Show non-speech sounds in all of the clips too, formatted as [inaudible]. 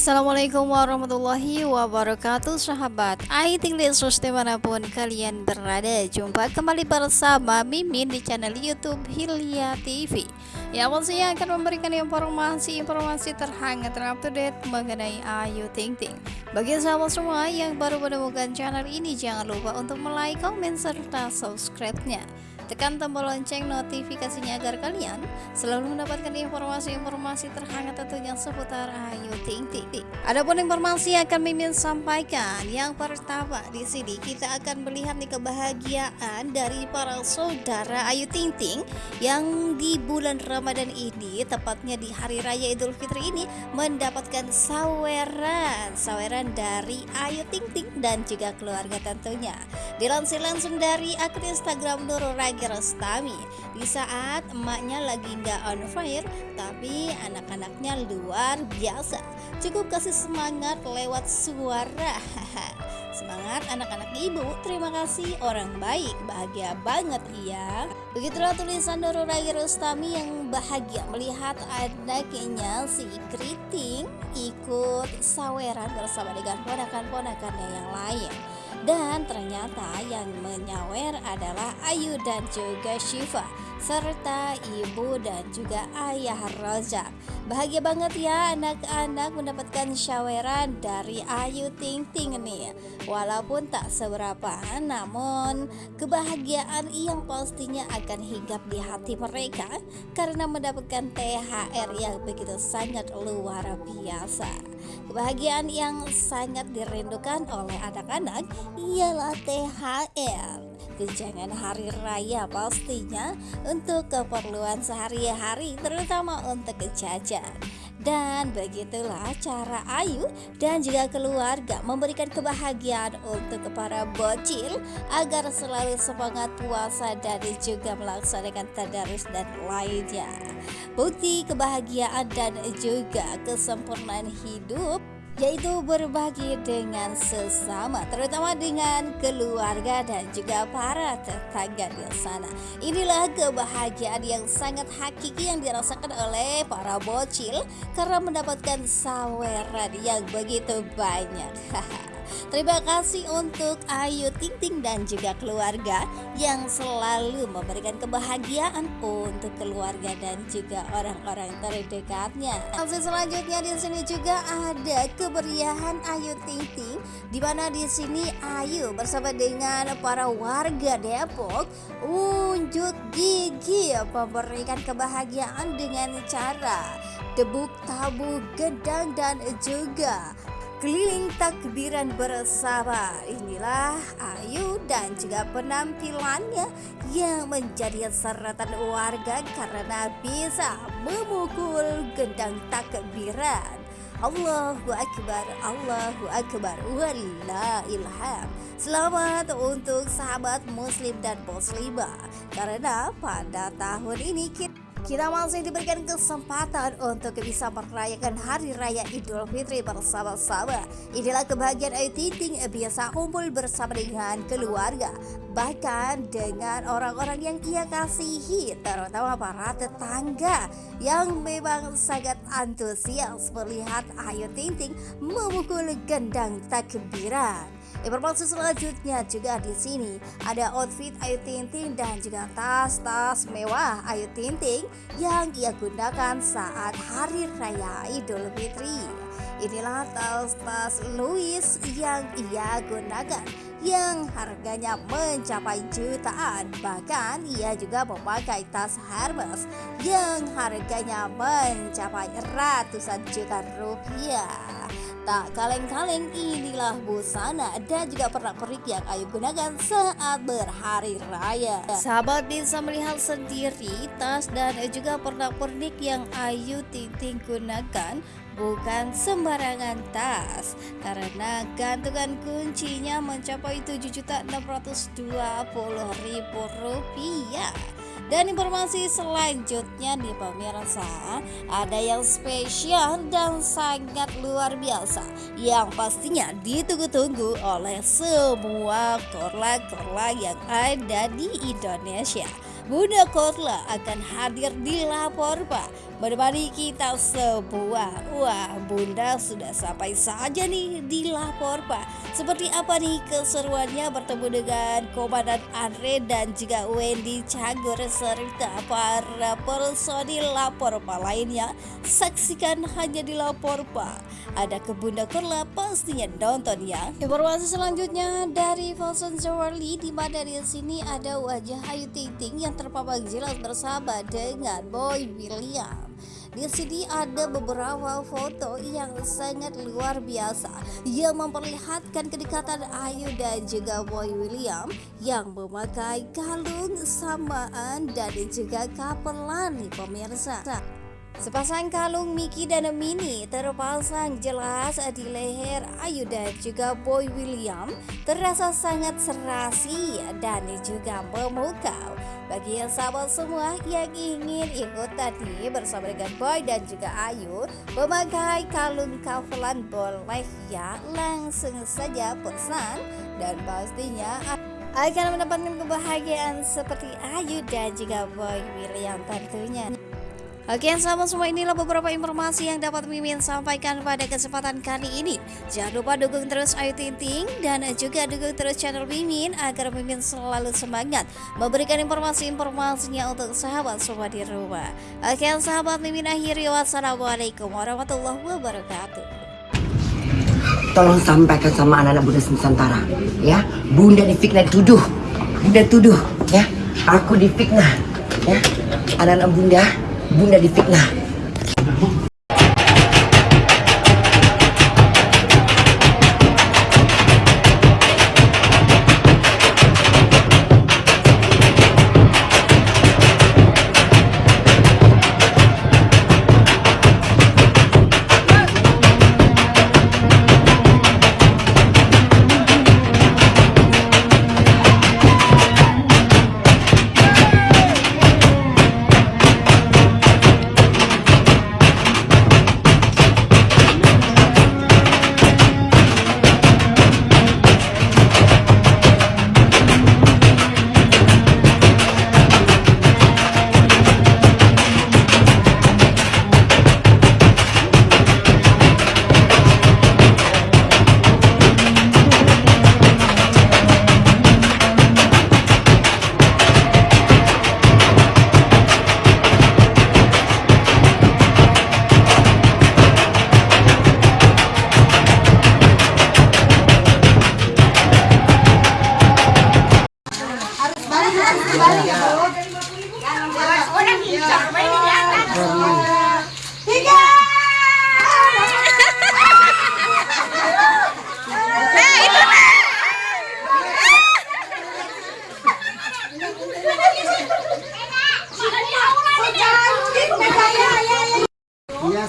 Assalamualaikum warahmatullahi wabarakatuh sahabat Aiting Lesus di mana pun kalian berada. Jumpa kembali bersama Mimin di channel Youtube Hilya TV Ya pastinya akan memberikan informasi-informasi terhangat terupdate mengenai Ayu Ting Ting. Bagi sahabat semua yang baru menemukan channel ini Jangan lupa untuk like, komen, serta subscribe-nya Tekan tombol lonceng notifikasinya agar kalian selalu mendapatkan informasi-informasi terhangat tentunya seputar Ayu Ting Ting. Adapun informasi yang akan Mimin sampaikan, yang pertama di sini kita akan melihat nih kebahagiaan dari para saudara Ayu Ting Ting yang di bulan Ramadan ini, tepatnya di hari raya Idul Fitri ini mendapatkan saweran, saweran dari Ayu Ting Ting dan juga keluarga tentunya. Dilansir langsung dari akun Instagram Nurul Ragi Rostami di saat emaknya lagi nggak on fire tapi anak-anaknya luar biasa. Cukup kasih semangat lewat suara. [laughs] Semangat anak-anak ibu, terima kasih orang baik, bahagia banget iya. Begitulah tulisan Ragi Rostami yang bahagia melihat anaknya si Kriting ikut saweran bersama dengan ponakan-ponakannya yang lain dan ternyata yang menyawer adalah Ayu dan juga Syifa serta ibu dan juga ayah Rozak bahagia banget ya anak-anak mendapatkan syaweran dari Ayu Ting Ting nih. Walaupun tak seberapa namun kebahagiaan yang pastinya akan hinggap di hati mereka karena mendapatkan THR yang begitu sangat luar biasa kebahagiaan yang sangat dirindukan oleh anak-anak ialah THR tunjangan hari raya pastinya untuk keperluan sehari-hari terutama untuk jajan dan begitulah cara Ayu dan juga keluarga memberikan kebahagiaan untuk para bocil agar selalu semangat puasa dan juga melaksanakan tadarus dan lainnya. Bukti kebahagiaan dan juga kesempurnaan hidup yaitu berbagi dengan sesama terutama dengan keluarga dan juga para tetangga di sana. Inilah kebahagiaan yang sangat hakiki yang dirasakan oleh para bocil karena mendapatkan saweran yang begitu banyak [laughs] Terima kasih untuk Ayu Ting Ting dan juga keluarga yang selalu memberikan kebahagiaan untuk keluarga dan juga orang-orang terdekatnya. Langsung selanjutnya di sini juga ada keberiahan Ayu Ting Ting di mana di sini Ayu bersama dengan para warga Depok unjuk gigi memberikan kebahagiaan dengan cara debuk tabu gedang dan juga Keliling takbiran bersama. Inilah Ayu dan juga penampilannya Yang menjadi sorotan warga Karena bisa memukul gendang takbiran. Allahu Akbar, Allahu Akbar, Wallah ilham Selamat untuk sahabat muslim dan muslimah. Karena pada tahun ini kita kita masih diberikan kesempatan untuk bisa merayakan Hari Raya Idul Fitri bersama-sama. Inilah kebahagiaan Ayu Ting biasa kumpul bersama dengan keluarga, bahkan dengan orang-orang yang ia kasihi, terutama para tetangga yang memang sangat antusias melihat Ayu Ting Ting memukul gendang takbiran. Informasi selanjutnya juga di sini. Ada outfit Ayu Ting dan juga tas-tas mewah Ayu Ting yang ia gunakan saat hari raya Idul Fitri. Inilah tas-tas Louis yang ia gunakan yang harganya mencapai jutaan. Bahkan ia juga memakai tas Hermes yang harganya mencapai ratusan juta rupiah Tak kaleng-kaleng inilah busana dan juga pernak-pernik yang Ayu gunakan saat berhari raya. Sahabat bisa melihat sendiri tas dan juga pernak-pernik yang Ayu Ting gunakan bukan sembarangan tas karena gantungan kuncinya mencapai 7.620.000 rupiah dan informasi selanjutnya nih pemirsa. Ada yang spesial dan sangat luar biasa. Yang pastinya ditunggu-tunggu oleh semua korla-korla yang ada di Indonesia Bunda Korla akan hadir di lapor Pak. Menemani kita semua. Wah bunda sudah sampai saja nih di lapor pak. Seperti apa nih keseruannya bertemu dengan Komandan Andre dan juga Wendy Cagur Serta para personil lapor pak lainnya Saksikan hanya di lapor pak. Ada ke Bunda Korla pastinya nonton ya? Informasi selanjutnya dari Falson Zawali di mana di sini ada wajah Ayu Ting Ting yang terpapar jelas bersama dengan Boy William di sini ada beberapa foto yang sangat luar biasa yang memperlihatkan kedekatan Ayu dan juga Boy William yang memakai kalung samaan dan juga kapelan pemirsa. Sepasang kalung Miki dan Mini terpasang jelas di leher Ayu dan juga Boy William terasa sangat serasi dan juga memukau bagi yang sahabat semua yang ingin ikut tadi bersama dengan Boy dan juga Ayu memakai kalung kavelan boleh ya langsung saja pesan dan pastinya akan mendapatkan kebahagiaan seperti Ayu dan juga Boy William tentunya. Oke sahabat semua inilah beberapa informasi yang dapat Mimin sampaikan pada kesempatan kali ini. Jangan lupa dukung terus Ayu Ting Ting dan juga dukung terus channel Mimin agar Mimin selalu semangat Memberikan informasi-informasinya untuk sahabat semua di rumah. Oke sahabat Mimin akhiri wassalamualaikum warahmatullahi wabarakatuh. Tolong sampaikan sama anak-anak Bunda Nusantara ya. Bunda difitnah tuduh Bunda tuduh ya. Aku difitnah ya. Anak-anak Bunda bunda difitnah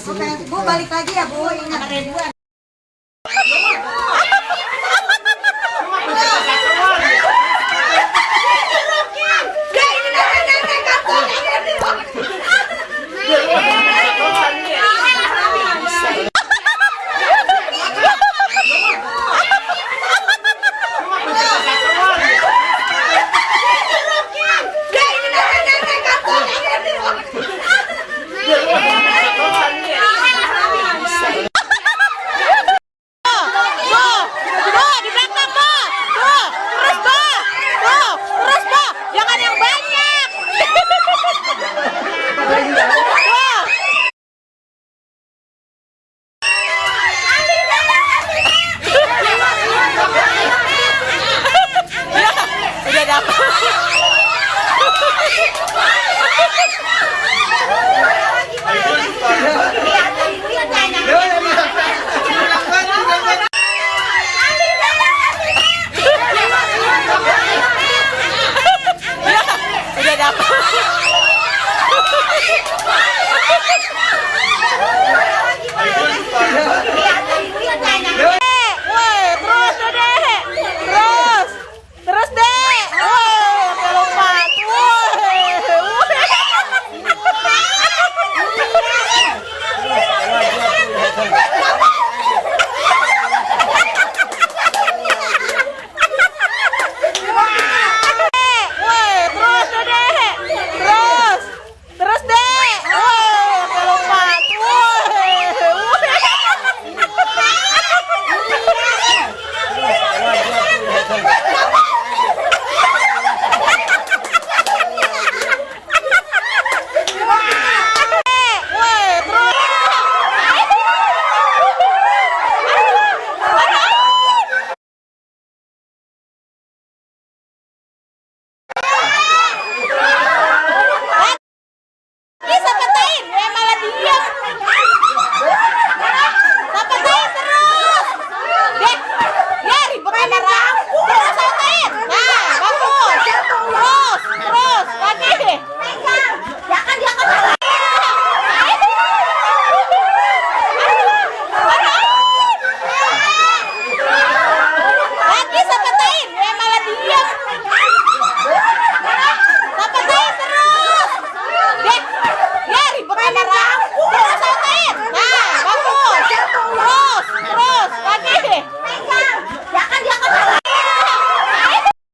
Oke, Bu balik lagi ya Bu, ingat.